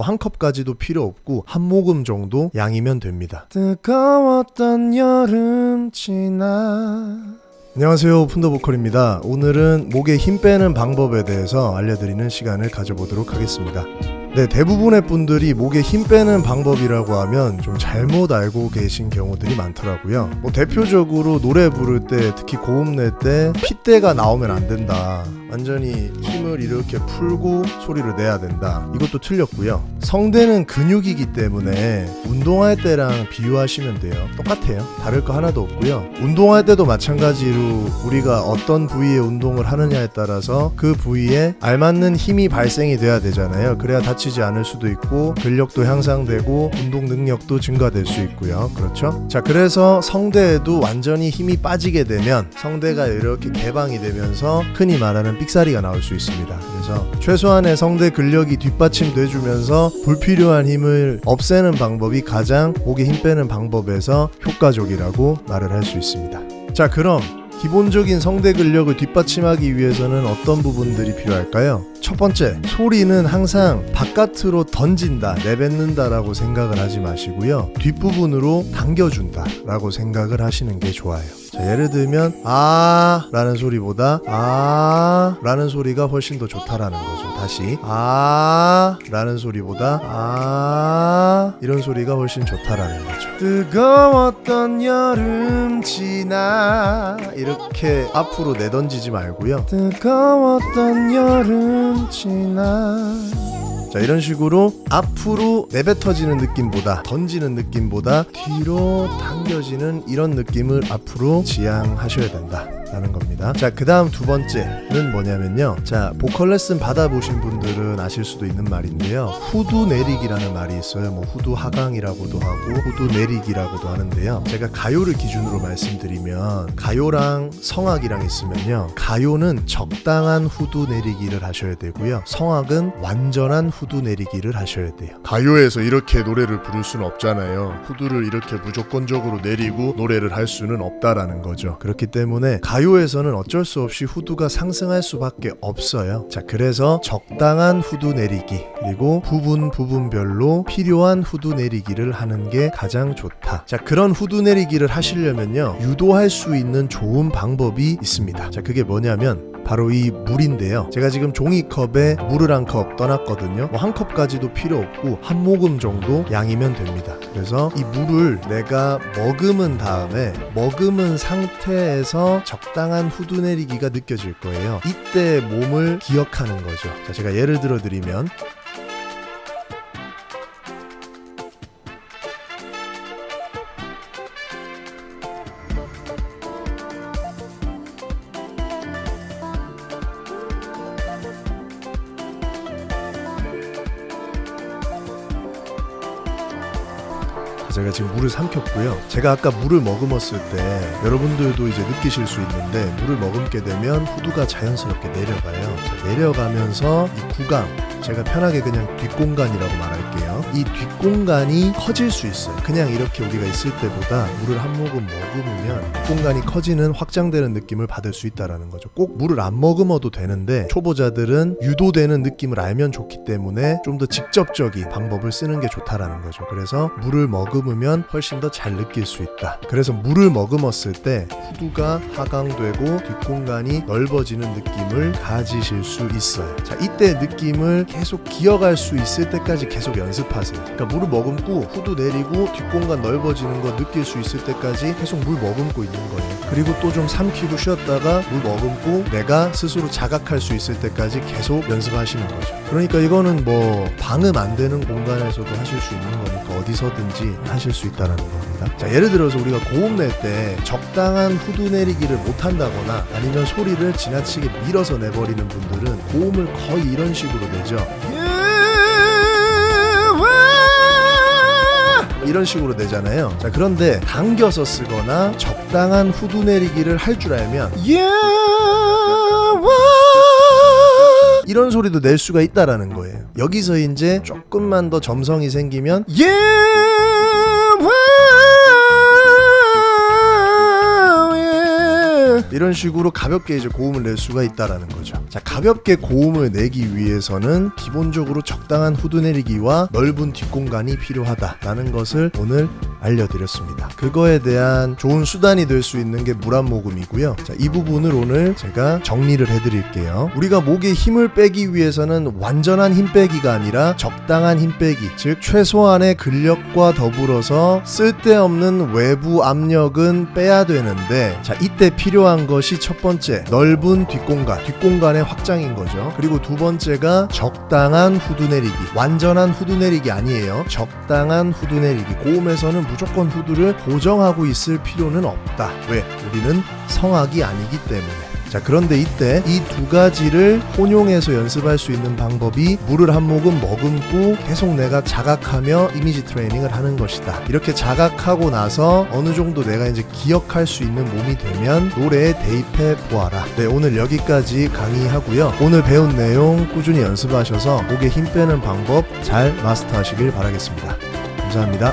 뭐 한 컵까지도 필요 없고 한 모금 정도 양이면 됩니다. 뜨거웠던 여름 지나. 안녕하세요. 푼더보컬입니다. 오늘은 목에 힘 빼는 방법에 대해서 알려드리는 시간을 가져보도록 하겠습니다 네 대부분의 분들이 목에 힘 빼는 방법이라고 하면 좀 잘못 알고 계신 경우들이 많더라고요. 뭐 대표적으로 노래 부를 때 특히 고음 낼 때 핏대가 나오면 안 된다. 완전히 힘을 이렇게 풀고 소리를 내야 된다. 이것도 틀렸고요. 성대는 근육이기 때문에 운동할 때랑 비유하시면 돼요. 똑같아요. 다를 거 하나도 없고요. 운동할 때도 마찬가지로 우리가 어떤 부위의 운동을 하느냐에 따라서 그 부위에 알맞는 힘이 발생이 돼야 되잖아요. 그래야 다치 지 않을 수도 있고 근력도 향상되고 운동 능력도 증가될 수 있고요 그렇죠 자 그래서 성대에도 완전히 힘이 빠지게 되면 성대가 이렇게 개방이 되면서 흔히 말하는 삑사리가 나올 수 있습니다. 그래서 최소한의 성대 근력이 뒷받침돼 주면서 불필요한 힘을 없애는 방법이 가장 목에 힘 빼는 방법에서 효과적이라고 말을 할 수 있습니다. 자, 그럼 기본적인 성대 근력을 뒷받침하기 위해서는 어떤 부분들이 필요할까요? 첫 번째, 소리는 항상 바깥으로 던진다, 내뱉는다 라고 생각을 하지 마시고요. 뒷부분으로 당겨준다 라고 생각을 하시는 게 좋아요. 자, 예를 들면 아 라는 소리보다 아 라는 소리가 훨씬 더 좋다라는 거죠. 다시 아 라는 소리보다 아 이런 소리가 훨씬 좋다라는 거죠. 뜨거웠던 여름 지나 이렇게 앞으로 내던지지 말고요. 뜨거웠던 여름 지나 자 이런 식으로 앞으로 내뱉어지는 느낌보다 던지는 느낌보다 뒤로 당겨지는 이런 느낌을 앞으로 지향하셔야 된다 라는 겁니다. 자 그 다음 두 번째는 뭐냐면요. 자 보컬 레슨 받아보신 분들은 아실 수도 있는 말인데요 후두 내리기라는 말이 있어요. 뭐 후두 하강이라고도 하고 후두 내리기라고도 하는데요. 제가 가요를 기준으로 말씀드리면 가요랑 성악이랑 있으면요. 가요는 적당한 후두 내리기를 하셔야 되고요. 성악은 완전한 후두 내리기를 하셔야 돼요. 가요에서 이렇게 노래를 부를 수는 없잖아요. 후두를 이렇게 무조건적으로 내리고 노래를 할 수는 없다라는 거죠. 그렇기 때문에 가요 에서는 어쩔 수 없이 후두가 상승할 수밖에 없어요. 자, 그래서 적당한 후두 내리기 그리고 부분 부분별로 필요한 후두 내리기를 하는 게 가장 좋다. 자, 그런 후두 내리기를 하시려면요. 유도할 수 있는 좋은 방법이 있습니다. 자, 그게 뭐냐면 바로 이 물인데요. 제가 지금 종이컵에 물을 한 컵 떠났거든요. 뭐 한 컵까지도 필요 없고 한 모금 정도 양이면 됩니다. 그래서 이 물을 내가 머금은 다음에 머금은 상태에서 적당한 후두 내리기가 느껴질 거예요. 이때 몸을 기억하는 거죠. 자, 제가 예를 들어 드리면 제가 지금 물을 삼켰고요. 제가 아까 물을 머금었을 때 여러분들도 이제 느끼실 수 있는데 물을 머금게 되면 후두가 자연스럽게 내려가요. 자, 내려가면서 이 구강 제가 편하게 그냥 뒷공간이라고 말할게요. 이 뒷공간이 커질 수 있어요. 그냥 이렇게 우리가 있을 때보다 물을 한 모금 머금으면 뒷공간이 커지는 확장되는 느낌을 받을 수 있다라는 거죠. 꼭 물을 안 머금어도 되는데 초보자들은 유도되는 느낌을 알면 좋기 때문에 좀 더 직접적인 방법을 쓰는 게 좋다라는 거죠. 그래서 물을 머금으면 훨씬 더 잘 느낄 수 있다. 그래서 물을 머금었을 때 후두가 하강되고 뒷공간이 넓어지는 느낌을 가지실 수 있어요. 자, 이때 느낌을 계속 기억할 수 있을 때까지 계속 연습하세요. 그러니까 물을 머금고 후두 내리고 뒷공간 넓어지는 거 느낄 수 있을 때까지 계속 물 머금고 있는 거예요. 그리고 또 좀 삼키고 쉬었다가 물 머금고 내가 스스로 자각할 수 있을 때까지 계속 연습하시는 거죠. 그러니까 이거는 뭐 방음 안 되는 공간에서도 하실 수 있는 거니까 어디서든지 하실 수 있다는 겁니다. 자, 예를 들어서 우리가 고음 낼 때 적당한 후두 내리기를 못 한다거나 아니면 소리를 지나치게 밀어서 내버리는 분들은 고음을 거의 이런 식으로 내죠. 이런 식으로 내잖아요. 자, 그런데 당겨서 쓰거나 적당한 후두 내리기를 할 줄 알면 이런 소리도 낼 수가 있다라는 거예요. 여기서 이제 조금만 더 점성이 생기면 이런 식으로 가볍게 이제 고음을 낼 수가 있다라는 거죠. 자, 가볍게 고음을 내기 위해서는 기본적으로 적당한 후드 내리기와 넓은 뒷공간이 필요하다라는 것을 오늘 알려드렸습니다. 그거에 대한 좋은 수단이 될 수 있는 게 물 한 모금이고요. 자, 이 부분을 오늘 제가 정리를 해드릴게요. 우리가 목에 힘을 빼기 위해서는 완전한 힘 빼기가 아니라 적당한 힘 빼기, 즉 최소한의 근력과 더불어서 쓸데없는 외부 압력은 빼야 되는데, 자, 이때 필요한 것이 첫 번째 넓은 뒷공간, 뒷공간의 확장인 거죠. 그리고 두 번째가 적당한 후드 내리기, 완전한 후드 내리기 아니에요. 적당한 후드 내리기. 고음에서는 무조건 후드를 고정하고 있을 필요는 없다. 왜? 우리는 성악이 아니기 때문에. 자, 그런데 이때 이 두 가지를 혼용해서 연습할 수 있는 방법이 물을 한 모금 머금고 계속 내가 자각하며 이미지 트레이닝을 하는 것이다. 이렇게 자각하고 나서 어느 정도 내가 이제 기억할 수 있는 몸이 되면 노래에 대입해 보아라. 네, 오늘 여기까지 강의하고요. 오늘 배운 내용 꾸준히 연습하셔서 목에 힘 빼는 방법 잘 마스터하시길 바라겠습니다. 감사합니다.